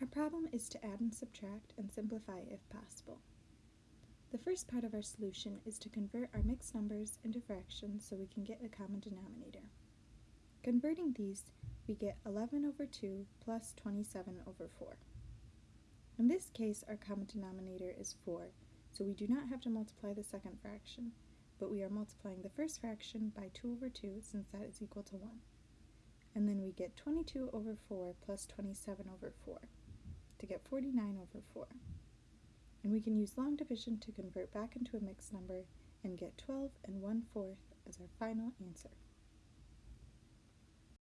Our problem is to add and subtract and simplify if possible. The first part of our solution is to convert our mixed numbers into fractions so we can get a common denominator. Converting these, we get 11 over 2 plus 27 over 4. In this case, our common denominator is 4, so we do not have to multiply the second fraction, but we are multiplying the first fraction by 2 over 2 since that is equal to 1. And then we get 22 over 4 plus 27 over 4 to get 49 over 4. And we can use long division to convert back into a mixed number and get 12 and 1 fourth as our final answer.